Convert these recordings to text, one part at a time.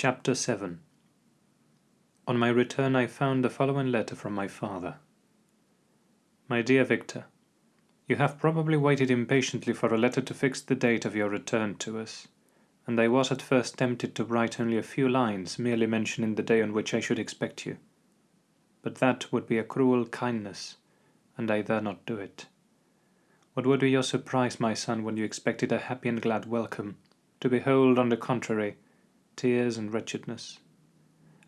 Chapter 7 On my return I found the following letter from my father. My dear Victor, You have probably waited impatiently for a letter to fix the date of your return to us, and I was at first tempted to write only a few lines merely mentioning the day on which I should expect you. But that would be a cruel kindness, and I dare not do it. What would be your surprise, my son, when you expected a happy and glad welcome, to behold, on the contrary, tears and wretchedness?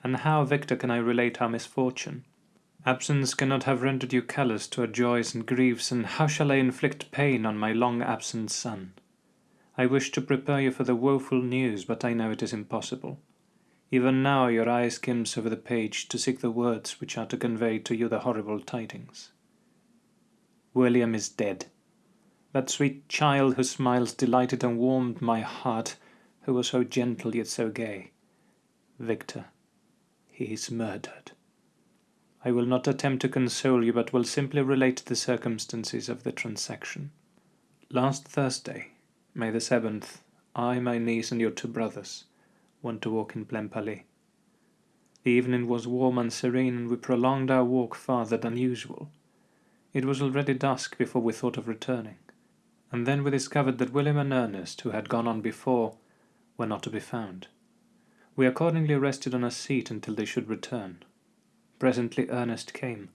And how, Victor, can I relate our misfortune? Absence cannot have rendered you callous to our joys and griefs, and how shall I inflict pain on my long absent son? I wish to prepare you for the woeful news, but I know it is impossible. Even now your eye skims over the page to seek the words which are to convey to you the horrible tidings. William is dead. That sweet child whose smiles delighted and warmed my heart, who was so gentle yet so gay. Victor, he is murdered. I will not attempt to console you, but will simply relate the circumstances of the transaction. Last Thursday, May the seventh, I, my niece, and your two brothers went to walk in Plainpalais. The evening was warm and serene, and we prolonged our walk farther than usual. It was already dusk before we thought of returning and then we discovered that William and Ernest, who had gone on before, were not to be found. We accordingly rested on a seat until they should return. Presently Ernest came,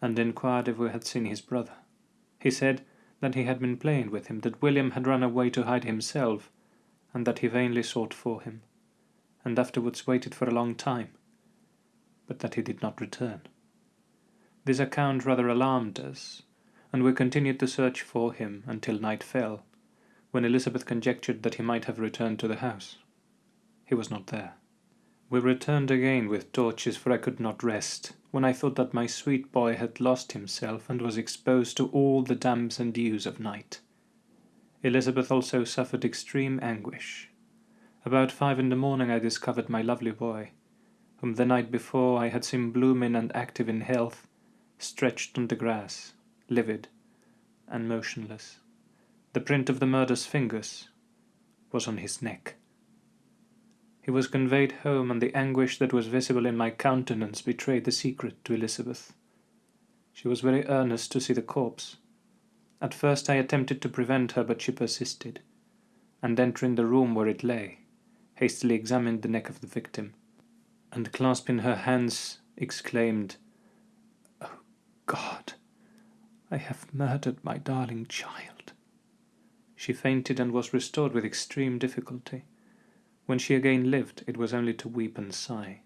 and inquired if we had seen his brother. He said that he had been playing with him, that William had run away to hide himself, and that he vainly sought for him, and afterwards waited for a long time, but that he did not return. This account rather alarmed us, and we continued to search for him until night fell, when Elizabeth conjectured that he might have returned to the house. He was not there. We returned again with torches, for I could not rest, when I thought that my sweet boy had lost himself and was exposed to all the damps and dews of night. Elizabeth also suffered extreme anguish. About five in the morning I discovered my lovely boy, whom the night before I had seen blooming and active in health, stretched on the grass, livid and motionless. The print of the murder's fingers was on his neck. He was conveyed home, and the anguish that was visible in my countenance betrayed the secret to Elizabeth. She was very earnest to see the corpse. At first I attempted to prevent her, but she persisted, and entering the room where it lay, hastily examined the neck of the victim, and clasping her hands, exclaimed, Oh God! I have murdered my darling child. She fainted and was restored with extreme difficulty. When she again lived, it was only to weep and sigh.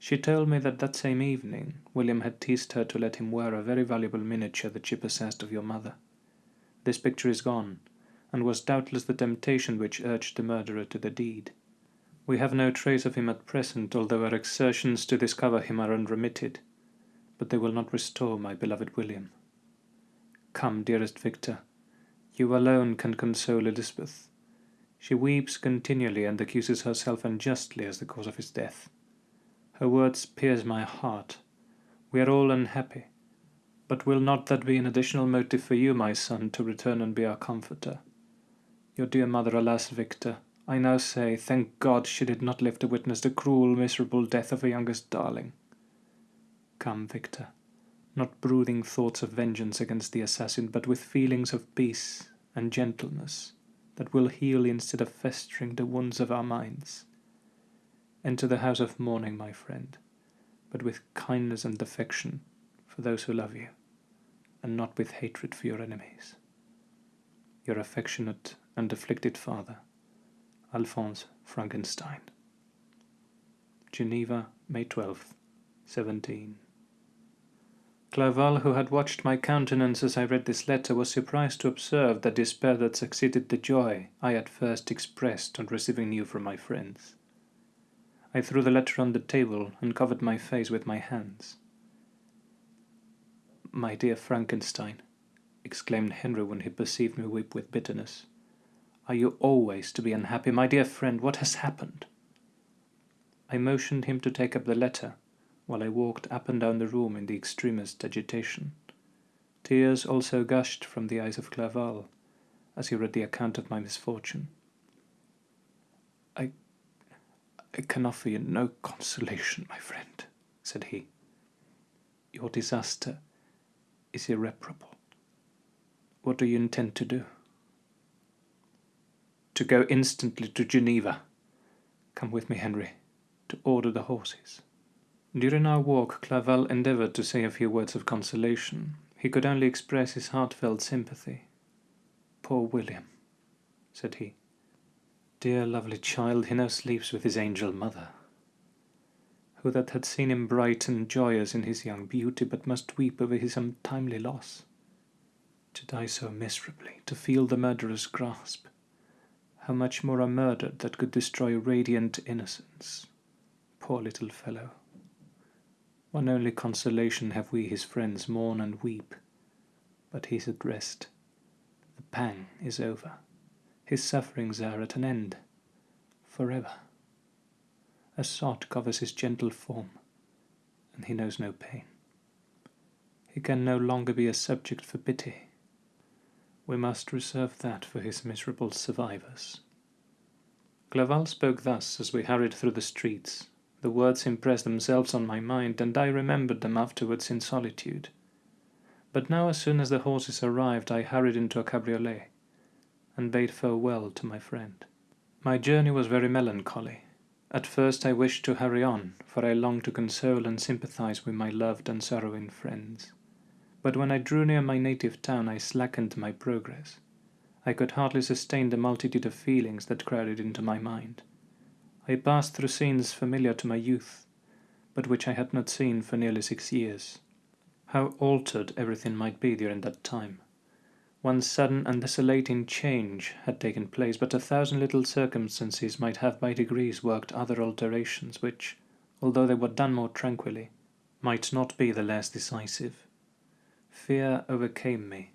She told me that that same evening William had teased her to let him wear a very valuable miniature that she possessed of your mother. This picture is gone, and was doubtless the temptation which urged the murderer to the deed. We have no trace of him at present, although our exertions to discover him are unremitted, but they will not restore my beloved William. Come, dearest Victor, you alone can console Elizabeth. She weeps continually and accuses herself unjustly as the cause of his death. Her words pierce my heart. We are all unhappy, but will not that be an additional motive for you, my son, to return and be our comforter? Your dear mother, alas, Victor, I now say, thank God she did not live to witness the cruel, miserable death of her youngest darling. Come, Victor not brooding thoughts of vengeance against the assassin, but with feelings of peace and gentleness that will heal instead of festering the wounds of our minds. Enter the house of mourning, my friend, but with kindness and affection for those who love you, and not with hatred for your enemies. Your affectionate and afflicted father, Alphonse Frankenstein. Geneva, May 12th, 17. Clerval, who had watched my countenance as I read this letter, was surprised to observe the despair that succeeded the joy I at first expressed on receiving news from my friends. I threw the letter on the table and covered my face with my hands. My dear Frankenstein, exclaimed Henry when he perceived me weep with bitterness, are you always to be unhappy, my dear friend? What has happened? I motioned him to take up the letter while I walked up and down the room in the extremest agitation. Tears also gushed from the eyes of Clerval as he read the account of my misfortune. I, I can offer you no consolation, my friend, said he. Your disaster is irreparable. What do you intend to do? To go instantly to Geneva. Come with me, Henry, to order the horses. During our walk, Clerval endeavored to say a few words of consolation. He could only express his heartfelt sympathy. Poor William, said he. Dear lovely child, he now sleeps with his angel mother. Who that had seen him bright and joyous in his young beauty, but must weep over his untimely loss? To die so miserably, to feel the murderer's grasp. How much more a murder that could destroy radiant innocence. Poor little fellow. One only consolation have we his friends mourn and weep, but he is at rest. The pang is over his sufferings are at an end, forever. A sod covers his gentle form, and he knows no pain. He can no longer be a subject for pity. We must reserve that for his miserable survivors. Clerval spoke thus as we hurried through the streets. The words impressed themselves on my mind, and I remembered them afterwards in solitude. But now, as soon as the horses arrived, I hurried into a cabriolet and bade farewell to my friend. My journey was very melancholy. At first I wished to hurry on, for I longed to console and sympathize with my loved and sorrowing friends. But when I drew near my native town I slackened my progress. I could hardly sustain the multitude of feelings that crowded into my mind. I passed through scenes familiar to my youth, but which I had not seen for nearly six years. How altered everything might be during that time! One sudden and desolating change had taken place, but a thousand little circumstances might have by degrees worked other alterations which, although they were done more tranquilly, might not be the less decisive. Fear overcame me.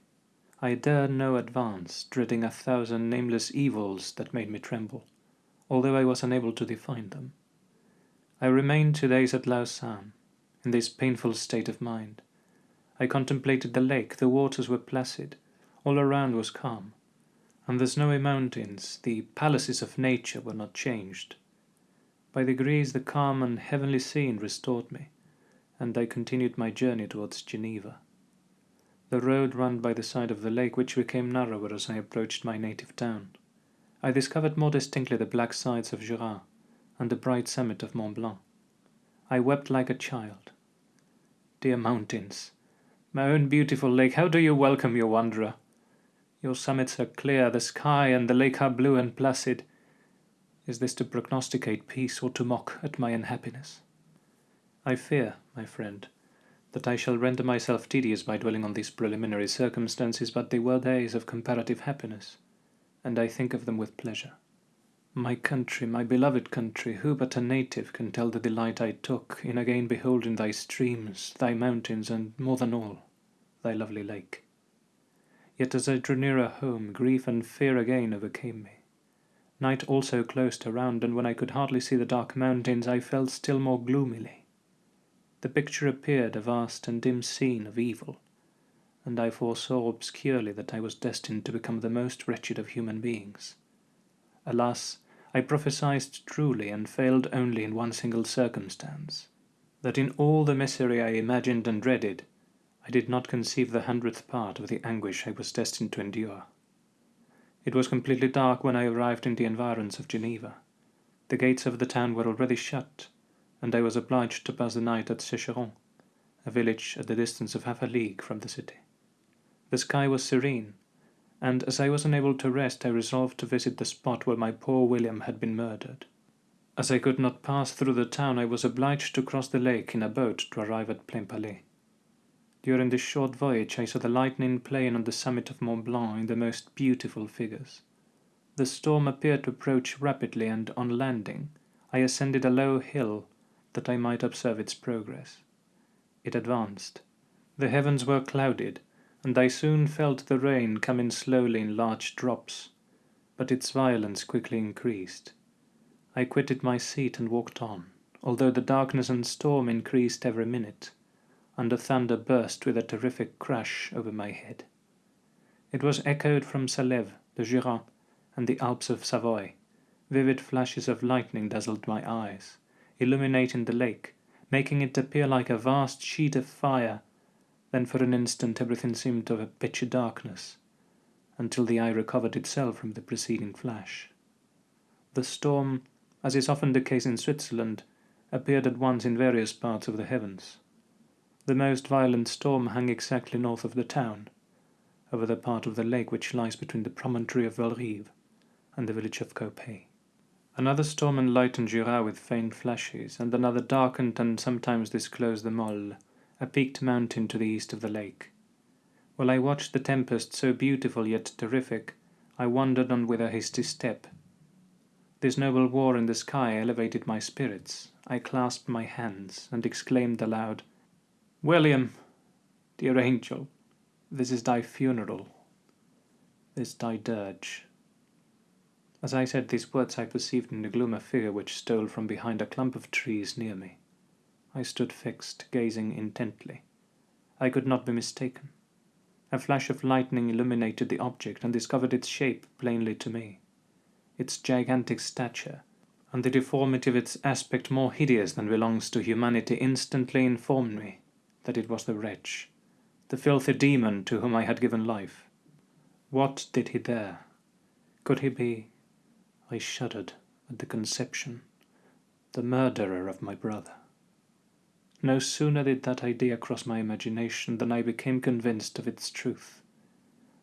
I dared no advance, dreading a thousand nameless evils that made me tremble, although I was unable to define them. I remained two days at Lausanne, in this painful state of mind. I contemplated the lake, the waters were placid, all around was calm, and the snowy mountains, the palaces of nature, were not changed. By degrees the calm and heavenly scene restored me, and I continued my journey towards Geneva. The road ran by the side of the lake, which became narrower as I approached my native town. I discovered more distinctly the black sides of Jura and the bright summit of Mont Blanc. I wept like a child. Dear mountains, my own beautiful lake, how do you welcome your wanderer? Your summits are clear, the sky and the lake are blue and placid. Is this to prognosticate peace or to mock at my unhappiness? I fear, my friend, that I shall render myself tedious by dwelling on these preliminary circumstances, but they were days of comparative happiness, and I think of them with pleasure. My country, my beloved country, who but a native can tell the delight I took in again beholding thy streams, thy mountains, and, more than all, thy lovely lake? Yet as I drew nearer home, grief and fear again overcame me. Night also closed around, and when I could hardly see the dark mountains, I felt still more gloomily. The picture appeared a vast and dim scene of evil, and I foresaw obscurely that I was destined to become the most wretched of human beings. Alas, I prophesied truly, and failed only in one single circumstance, that in all the misery I imagined and dreaded, I did not conceive the hundredth part of the anguish I was destined to endure. It was completely dark when I arrived in the environs of Geneva. The gates of the town were already shut, and I was obliged to pass the night at Secheron, a village at the distance of half a league from the city. The sky was serene, and as I was unable to rest, I resolved to visit the spot where my poor William had been murdered. As I could not pass through the town, I was obliged to cross the lake in a boat to arrive at Plainpalais. During this short voyage I saw the lightning playing on the summit of Mont Blanc in the most beautiful figures. The storm appeared to approach rapidly, and on landing, I ascended a low hill that I might observe its progress. It advanced. The heavens were clouded, and I soon felt the rain coming slowly in large drops, but its violence quickly increased. I quitted my seat and walked on, although the darkness and storm increased every minute and the thunder burst with a terrific crash over my head. It was echoed from Salève, the Jura, and the Alps of Savoy, Vivid flashes of lightning dazzled my eyes, illuminating the lake, making it appear like a vast sheet of fire. Then for an instant everything seemed of a pitchy darkness, until the eye recovered itself from the preceding flash. The storm, as is often the case in Switzerland, appeared at once in various parts of the heavens. The most violent storm hung exactly north of the town, over the part of the lake which lies between the promontory of Belrive and the village of Coppet. Another storm enlightened Jura with faint flashes, and another darkened and sometimes disclosed the Mole, a peaked mountain to the east of the lake. While I watched the tempest, so beautiful yet terrific, I wandered on with a hasty step. This noble war in the sky elevated my spirits. I clasped my hands and exclaimed aloud, William, dear angel, this is thy funeral, this thy dirge. As I said these words, I perceived in the gloom a figure which stole from behind a clump of trees near me. I stood fixed, gazing intently. I could not be mistaken. A flash of lightning illuminated the object and discovered its shape plainly to me. Its gigantic stature, and the deformity of its aspect more hideous than belongs to humanity instantly informed me that it was the wretch, the filthy demon to whom I had given life. What did he there? Could he be? I shuddered at the conception. The murderer of my brother. No sooner did that idea cross my imagination than I became convinced of its truth.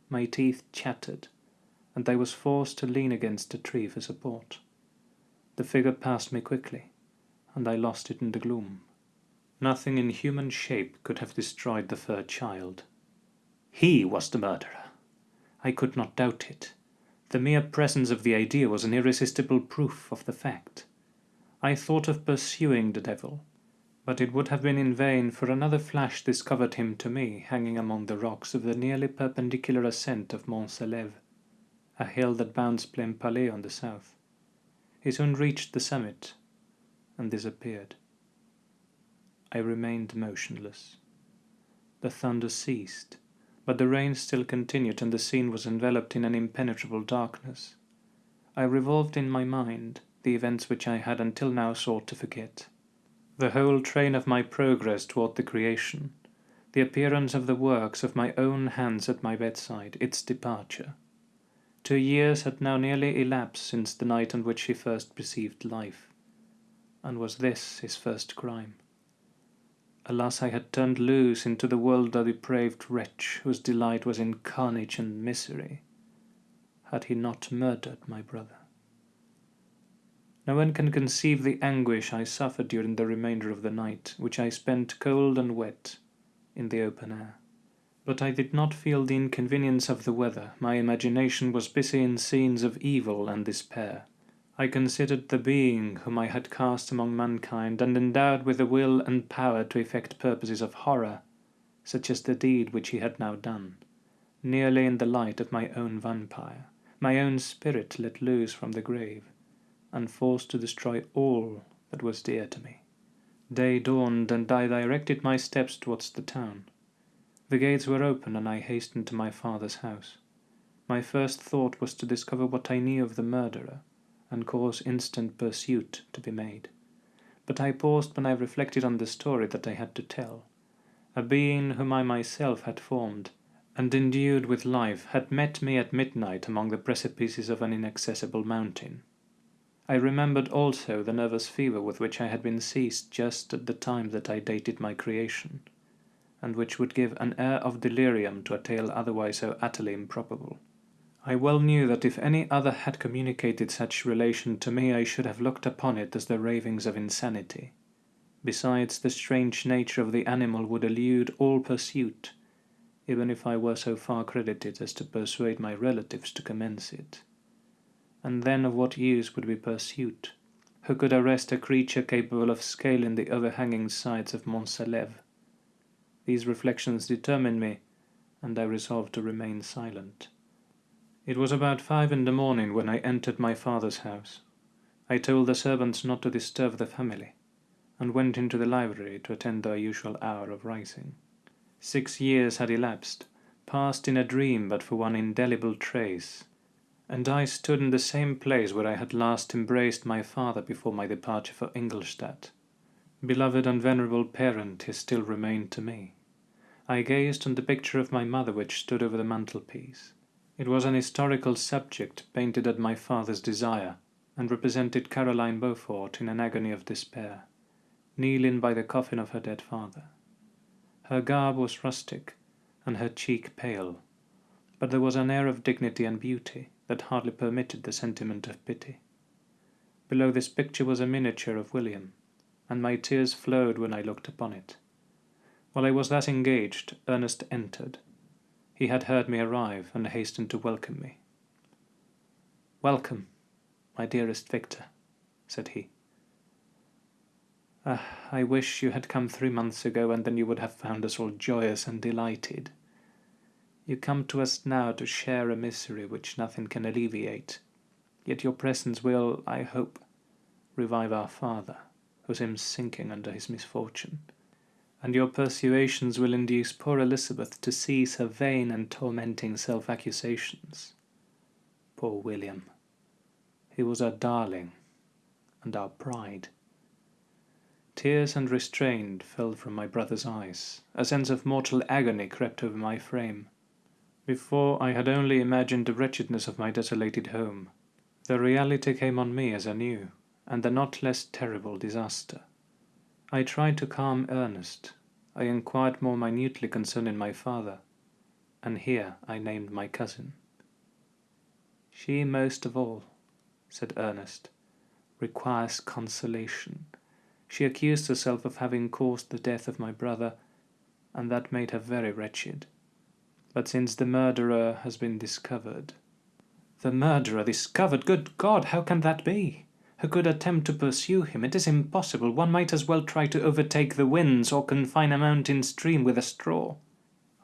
My teeth chattered, and I was forced to lean against a tree for support. The figure passed me quickly, and I lost it in the gloom. Nothing in human shape could have destroyed the fair child. He was the murderer. I could not doubt it. The mere presence of the idea was an irresistible proof of the fact. I thought of pursuing the devil, but it would have been in vain, for another flash discovered him to me hanging among the rocks of the nearly perpendicular ascent of Mont Salève, a hill that bounds Plainpalais on the south. He soon reached the summit and disappeared. I remained motionless. The thunder ceased, but the rain still continued and the scene was enveloped in an impenetrable darkness. I revolved in my mind the events which I had until now sought to forget. The whole train of my progress toward the creation, the appearance of the works of my own hands at my bedside, its departure. Two years had now nearly elapsed since the night on which he first perceived life. And was this his first crime? Alas, I had turned loose into the world a depraved wretch whose delight was in carnage and misery. Had he not murdered my brother? No one can conceive the anguish I suffered during the remainder of the night, which I spent cold and wet, in the open air. But I did not feel the inconvenience of the weather. My imagination was busy in scenes of evil and despair. I considered the being whom I had cast among mankind, and endowed with the will and power to effect purposes of horror, such as the deed which he had now done, nearly in the light of my own vampire, my own spirit let loose from the grave, and forced to destroy all that was dear to me. Day dawned, and I directed my steps towards the town. The gates were open, and I hastened to my father's house. My first thought was to discover what I knew of the murderer and cause instant pursuit to be made. But I paused when I reflected on the story that I had to tell. A being whom I myself had formed, and endued with life, had met me at midnight among the precipices of an inaccessible mountain. I remembered also the nervous fever with which I had been seized just at the time that I dated my creation, and which would give an air of delirium to a tale otherwise so utterly improbable. I well knew that if any other had communicated such relation to me I should have looked upon it as the ravings of insanity. Besides, the strange nature of the animal would elude all pursuit, even if I were so far credited as to persuade my relatives to commence it. And then of what use would be pursuit? Who could arrest a creature capable of scaling the overhanging sides of Mont Salève? These reflections determined me, and I resolved to remain silent. It was about five in the morning when I entered my father's house. I told the servants not to disturb the family, and went into the library to attend their usual hour of rising. Six years had elapsed, passed in a dream but for one indelible trace, and I stood in the same place where I had last embraced my father before my departure for Ingolstadt. Beloved and venerable parent he still remained to me. I gazed on the picture of my mother which stood over the mantelpiece. It was an historical subject painted at my father's desire, and represented Caroline Beaufort in an agony of despair, kneeling by the coffin of her dead father. Her garb was rustic, and her cheek pale, but there was an air of dignity and beauty that hardly permitted the sentiment of pity. Below this picture was a miniature of William, and my tears flowed when I looked upon it. While I was thus engaged, Ernest entered, he had heard me arrive and hastened to welcome me. Welcome, my dearest Victor, said he. Ah, I wish you had come three months ago, and then you would have found us all joyous and delighted. You come to us now to share a misery which nothing can alleviate, yet your presence will, I hope, revive our father, who seems sinking under his misfortune and your persuasions will induce poor Elizabeth to cease her vain and tormenting self-accusations. Poor William. He was our darling and our pride. Tears unrestrained fell from my brother's eyes. A sense of mortal agony crept over my frame. Before I had only imagined the wretchedness of my desolated home. The reality came on me as I knew, and the not less terrible disaster. I tried to calm Ernest, I inquired more minutely concerning my father, and here I named my cousin. She most of all, said Ernest, requires consolation. She accused herself of having caused the death of my brother, and that made her very wretched. But since the murderer has been discovered... The murderer discovered? Good God, how can that be? who could attempt to pursue him. It is impossible. One might as well try to overtake the winds or confine a mountain stream with a straw.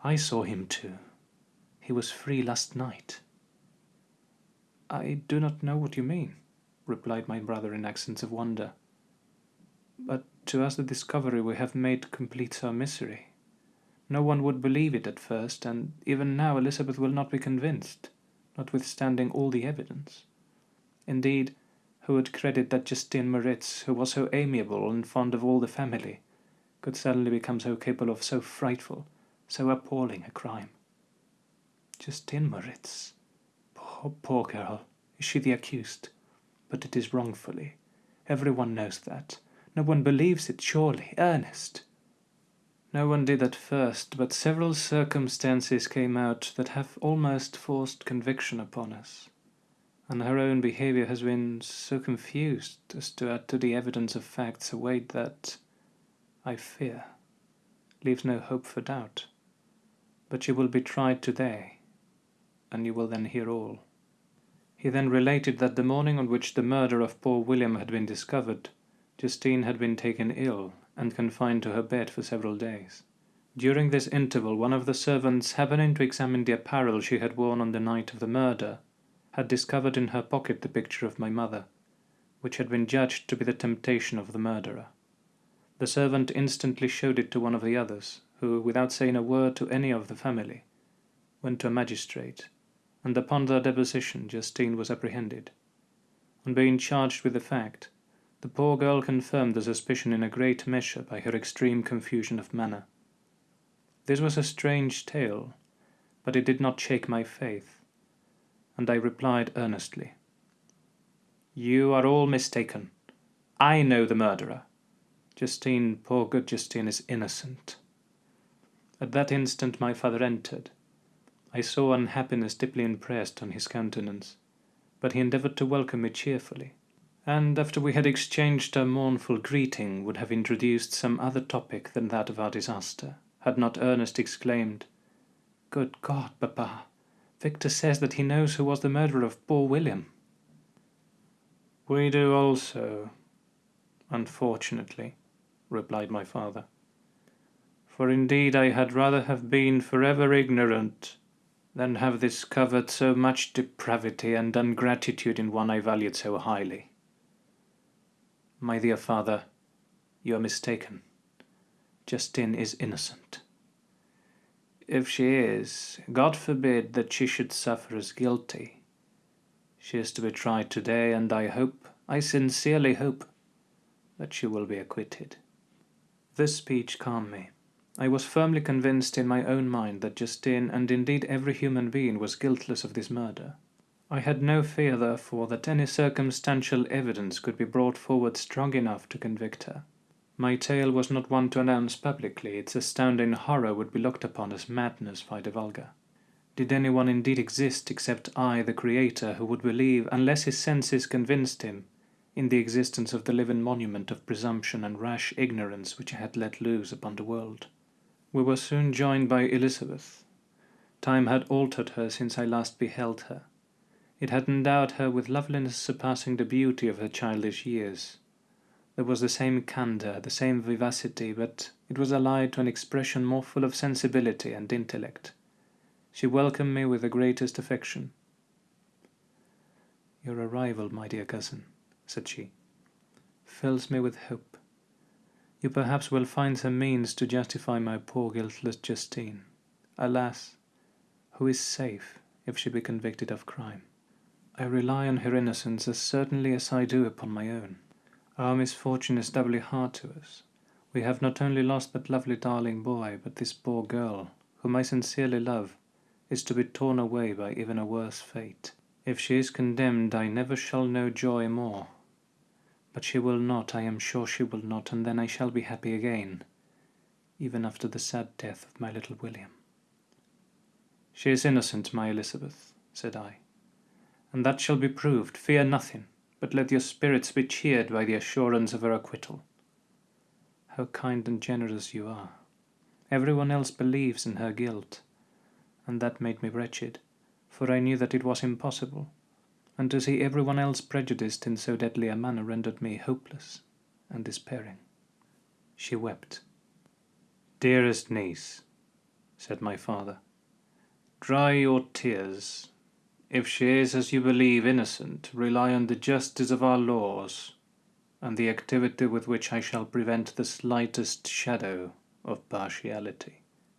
I saw him too. He was free last night. I do not know what you mean, replied my brother in accents of wonder. But to us the discovery we have made completes our misery. No one would believe it at first, and even now Elizabeth will not be convinced, notwithstanding all the evidence. Indeed, who would credit that Justine Moritz, who was so amiable and fond of all the family, could suddenly become so capable of so frightful, so appalling a crime? Justine Moritz. Poor, poor girl. Is she the accused? But it is wrongfully. Every one knows that. No one believes it, surely. Ernest. No one did at first, but several circumstances came out that have almost forced conviction upon us and her own behavior has been so confused as to add to the evidence of facts a weight that, I fear, leaves no hope for doubt. But you will be tried today, and you will then hear all. He then related that the morning on which the murder of poor William had been discovered, Justine had been taken ill and confined to her bed for several days. During this interval, one of the servants, happening to examine the apparel she had worn on the night of the murder, had discovered in her pocket the picture of my mother, which had been judged to be the temptation of the murderer. The servant instantly showed it to one of the others, who, without saying a word to any of the family, went to a magistrate, and upon their deposition Justine was apprehended. On being charged with the fact, the poor girl confirmed the suspicion in a great measure by her extreme confusion of manner. This was a strange tale, but it did not shake my faith and I replied earnestly, You are all mistaken. I know the murderer. Justine, poor good Justine, is innocent. At that instant my father entered. I saw unhappiness deeply impressed on his countenance, but he endeavoured to welcome me cheerfully, and after we had exchanged a mournful greeting would have introduced some other topic than that of our disaster, had not Ernest exclaimed, Good God, papa! Victor says that he knows who was the murderer of poor William. We do also, unfortunately, replied my father. For indeed I had rather have been forever ignorant than have discovered so much depravity and ungratitude in one I valued so highly. My dear father, you are mistaken. Justine is innocent if she is, God forbid that she should suffer as guilty. She is to be tried today, and I hope, I sincerely hope, that she will be acquitted. This speech calmed me. I was firmly convinced in my own mind that Justine, and indeed every human being, was guiltless of this murder. I had no fear, therefore, that any circumstantial evidence could be brought forward strong enough to convict her. My tale was not one to announce publicly, its astounding horror would be looked upon as madness by the vulgar. Did anyone indeed exist except I, the Creator, who would believe, unless his senses convinced him, in the existence of the living monument of presumption and rash ignorance which I had let loose upon the world? We were soon joined by Elizabeth. Time had altered her since I last beheld her. It had endowed her with loveliness surpassing the beauty of her childish years. There was the same candour, the same vivacity, but it was allied to an expression more full of sensibility and intellect. She welcomed me with the greatest affection. Your arrival, my dear cousin, said she, fills me with hope. You perhaps will find some means to justify my poor guiltless Justine. Alas, who is safe if she be convicted of crime? I rely on her innocence as certainly as I do upon my own. Our misfortune is doubly hard to us. We have not only lost that lovely darling boy, but this poor girl, whom I sincerely love, is to be torn away by even a worse fate. If she is condemned, I never shall know joy more. But she will not, I am sure she will not, and then I shall be happy again, even after the sad death of my little William. She is innocent, my Elizabeth, said I and that shall be proved. Fear nothing, but let your spirits be cheered by the assurance of her acquittal. How kind and generous you are. Everyone else believes in her guilt, and that made me wretched, for I knew that it was impossible, and to see everyone else prejudiced in so deadly a manner rendered me hopeless and despairing. She wept. Dearest niece, said my father, dry your tears if she is, as you believe, innocent, rely on the justice of our laws, and the activity with which I shall prevent the slightest shadow of partiality.